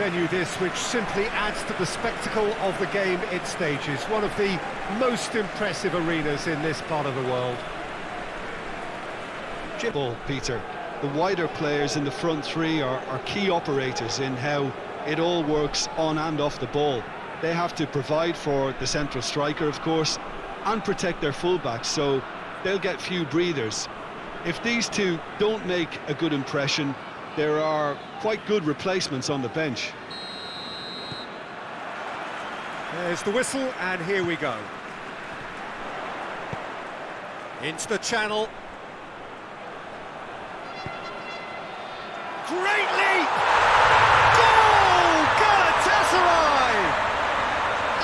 venue this, which simply adds to the spectacle of the game it stages. One of the most impressive arenas in this part of the world. Ball, Peter. The wider players in the front three are, are key operators in how it all works on and off the ball. They have to provide for the central striker, of course, and protect their fullbacks, so they'll get few breathers. If these two don't make a good impression, there are quite good replacements on the bench. There's the whistle, and here we go. Into the channel. Great leap! Goal! Galatasaray!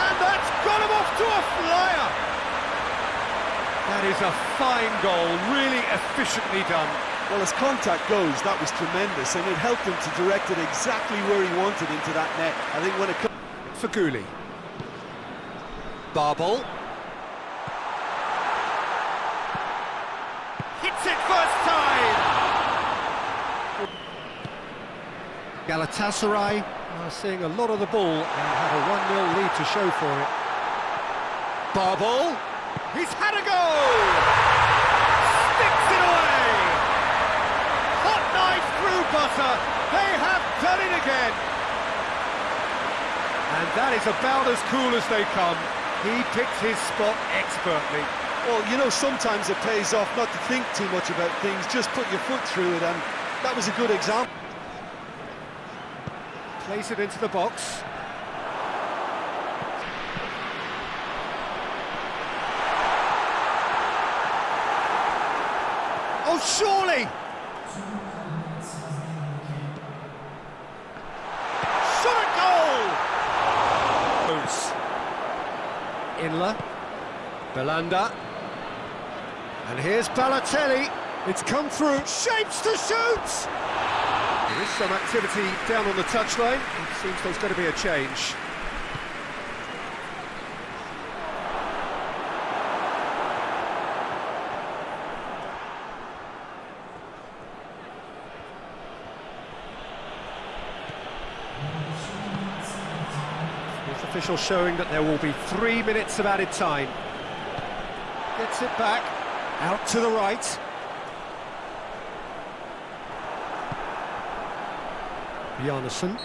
And that's got him off to a flyer! That is a fine goal, really efficiently done. Well, as contact goes, that was tremendous, and it helped him to direct it exactly where he wanted into that net. I think when it comes... Feghouli. Babel. Hits it first time! Galatasaray are seeing a lot of the ball and have a 1-0 lead to show for it. Babel. He's had a goal! Sticks it away! Hot knife through butter. They have done it again. And that is about as cool as they come. He picked his spot expertly. Well, you know, sometimes it pays off not to think too much about things, just put your foot through it, and that was a good example. Place it into the box. Oh, surely! Shot a goal! Inler. Belhanda. And here's Balotelli. It's come through. Shapes to shoot! There is some activity down on the touchline. It seems there's going to be a change. Official showing that there will be three minutes of added time. Gets it back, out to the right. Bjarnason.